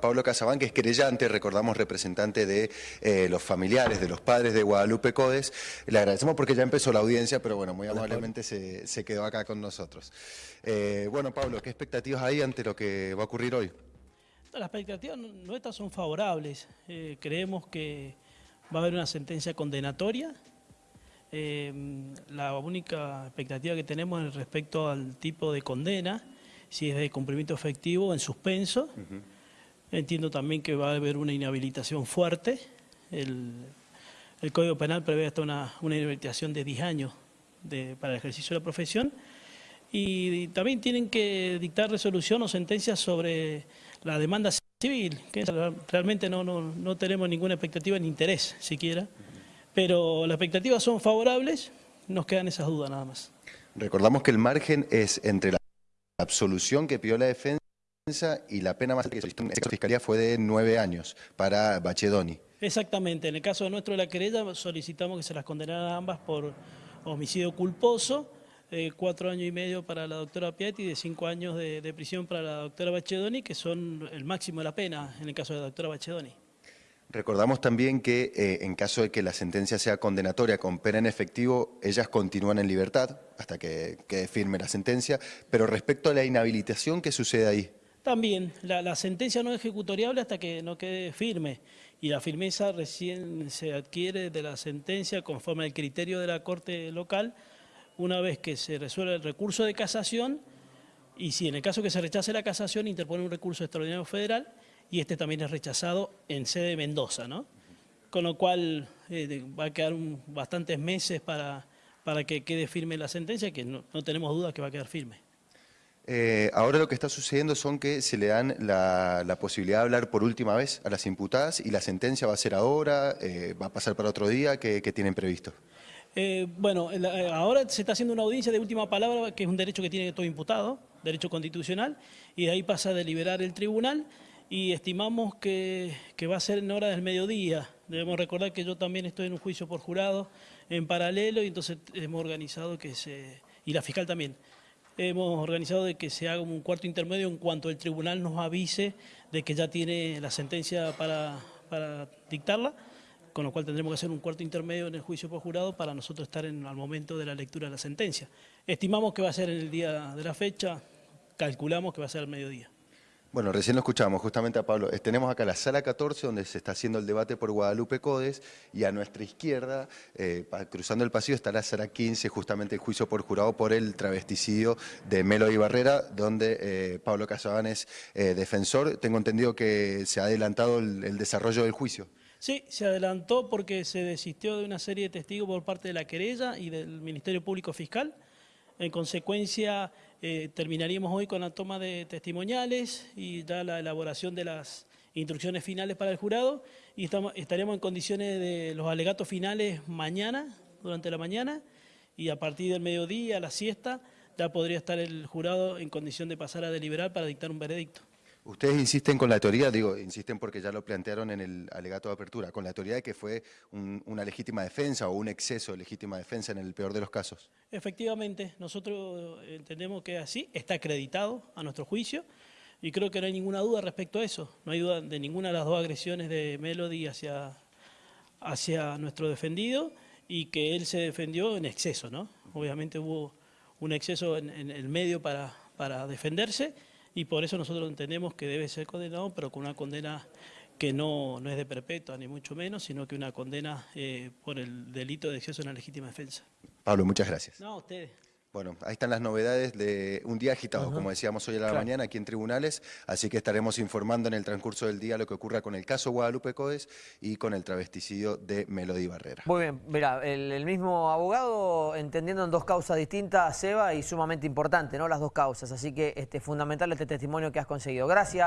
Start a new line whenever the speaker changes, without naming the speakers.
Pablo Casabán, que es querellante, recordamos representante de eh, los familiares, de los padres de Guadalupe Codes. Le agradecemos porque ya empezó la audiencia, pero bueno, muy amablemente se, se quedó acá con nosotros. Eh, bueno, Pablo, ¿qué expectativas hay ante lo que va a ocurrir hoy?
Las expectativas nuestras son favorables. Eh, creemos que va a haber una sentencia condenatoria. la única expectativa que tenemos es respecto al tipo de condena, si es de cumplimiento efectivo en suspenso. Entiendo también que va a haber una inhabilitación fuerte. El, Código Penal prevé hasta una, inhabilitación de 10 años para el ejercicio de la profesión. Y, también tienen que dictar resolución o sentencia sobre la demanda civil, que realmente no, no tenemos ninguna expectativa ni interés siquiera. Pero las expectativas son favorables, nos quedan esas dudas nada más.
Recordamos que el margen es entre la absolución que pidió la defensa y la pena más que solicitó en esta fiscalía fue de nueve años para Bachedoni.
Exactamente, en el caso nuestro de la querella solicitamos que se las condenaran ambas por homicidio culposo, eh, cuatro años y medio para la doctora Piatti y de cinco años de, prisión para la doctora Bachedoni, que son el máximo de la pena en el caso de la doctora Bachedoni.
Recordamos también que eh, en caso de que la sentencia sea condenatoria con pena en efectivo, ellas continúan en libertad hasta que quede firme la sentencia, pero respecto a la inhabilitación, ¿qué sucede ahí?
También, la, sentencia no es ejecutoriable hasta que no quede firme y la firmeza recién se adquiere de la sentencia conforme al criterio de la Corte local una vez que se resuelve el recurso de casación y si en el caso que se rechace la casación interpone un recurso extraordinario federal y este también es rechazado en sede de Mendoza, ¿no? Con lo cual eh, va a quedar bastantes meses para, para que quede firme la sentencia, que no, no tenemos dudas que va a quedar firme.
Eh, ahora lo que está sucediendo son que se le dan la, posibilidad de hablar por última vez a las imputadas y la sentencia va a ser ahora, eh, va a pasar para otro día, ¿qué, tienen previsto?
Eh, bueno, ahora se está haciendo una audiencia de última palabra, que es un derecho que tiene todo imputado, derecho constitucional, y de ahí pasa a deliberar el tribunal y estimamos que, que va a ser en hora del mediodía. Debemos recordar que yo también estoy en un juicio por jurado en paralelo y entonces hemos organizado que se... y la fiscal también hemos organizado de que se haga un cuarto intermedio en cuanto el tribunal nos avise de que ya tiene la sentencia para, dictarla, con lo cual tendremos que hacer un cuarto intermedio en el juicio por jurado para nosotros estar en, al momento de la lectura de la sentencia. Estimamos que va a ser en el día de la fecha, calculamos que va a ser al mediodía.
Bueno, recién lo escuchamos justamente a Pablo. Eh, tenemos acá la sala 14 donde se está haciendo el debate por Guadalupe Codes y a nuestra izquierda, eh, cruzando el pasillo, está la sala 15, justamente el juicio por jurado por el travesticidio de Melo y Barrera, donde eh, Pablo Casabán es defensor. Tengo entendido que se ha adelantado el, desarrollo del juicio.
Sí, se adelantó porque se desistió de una serie de testigos por parte de la querella y del Ministerio Público Fiscal. En consecuencia, eh, terminaríamos hoy con la toma de testimoniales y ya la elaboración de las instrucciones finales para el jurado y estaríamos en condiciones de los alegatos finales mañana, durante la mañana, y a partir del mediodía, a la siesta, ya podría estar el jurado en condición de pasar a deliberar para dictar un veredicto.
Ustedes insisten con la teoría, digo, insisten porque ya lo plantearon en el alegato de apertura, con la teoría de que fue una legítima defensa o un exceso de legítima defensa en el peor de los casos.
Efectivamente, nosotros entendemos que así, está acreditado a nuestro juicio y creo que no hay ninguna duda respecto a eso. No hay duda de ninguna de las dos agresiones de Melody hacia, hacia nuestro defendido y que él se defendió en exceso, ¿no? Obviamente hubo un exceso en, el medio para, para defenderse y por eso nosotros entendemos que debe ser condenado, pero con una condena que no, no es de perpetua, ni mucho menos, sino que una condena eh, por el delito de exceso en la legítima defensa.
Pablo, muchas gracias.
No, a ustedes.
Bueno, ahí están las novedades de un día agitado, como decíamos hoy a la mañana, aquí en tribunales, así que estaremos informando en el transcurso del día lo que ocurra con el caso Guadalupe Codes y con el travesticidio de Melody Barrera.
Muy bien, mira, el, mismo abogado entendiendo en dos causas distintas, Seba, y sumamente importante, ¿no? Las dos causas, así que este, fundamental este testimonio que has conseguido. Gracias.